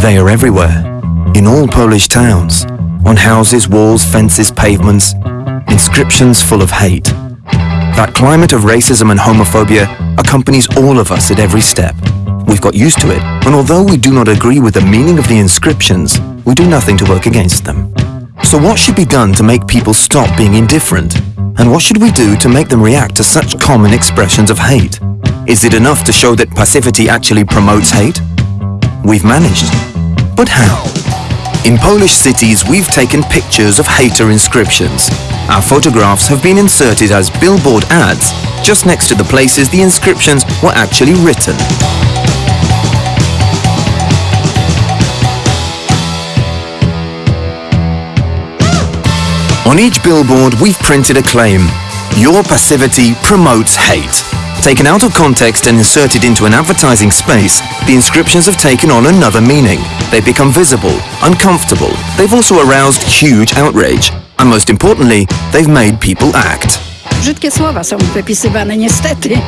They are everywhere, in all Polish towns, on houses, walls, fences, pavements, inscriptions full of hate. That climate of racism and homophobia accompanies all of us at every step. We've got used to it, and although we do not agree with the meaning of the inscriptions, we do nothing to work against them. So what should be done to make people stop being indifferent? And what should we do to make them react to such common expressions of hate? Is it enough to show that passivity actually promotes hate? We've managed. But how? In Polish cities, we've taken pictures of hater inscriptions. Our photographs have been inserted as billboard ads just next to the places the inscriptions were actually written. On each billboard, we've printed a claim. Your passivity promotes hate. Taken out of context and inserted into an advertising space, the inscriptions have taken on another meaning. They become visible, uncomfortable. They've also aroused huge outrage. And most importantly, they've made people act. Brzydkie słowa są wypisywane niestety.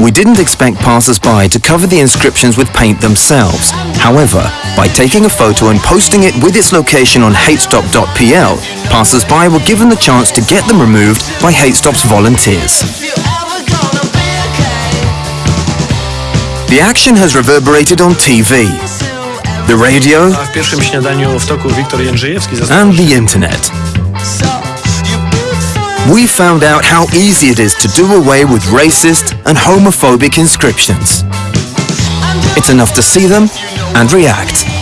We didn't expect passers-by to cover the inscriptions with paint themselves. However, by taking a photo and posting it with its location on hatestop.pl, passers-by were given the chance to get them removed by HateStop's volunteers. The action has reverberated on TV, the radio, A w pierwszym śniadaniu w toku Wiktor Jędrzejewski and the internet. We found out how easy it is to do away with racist and homophobic inscriptions. It's enough to see them and react.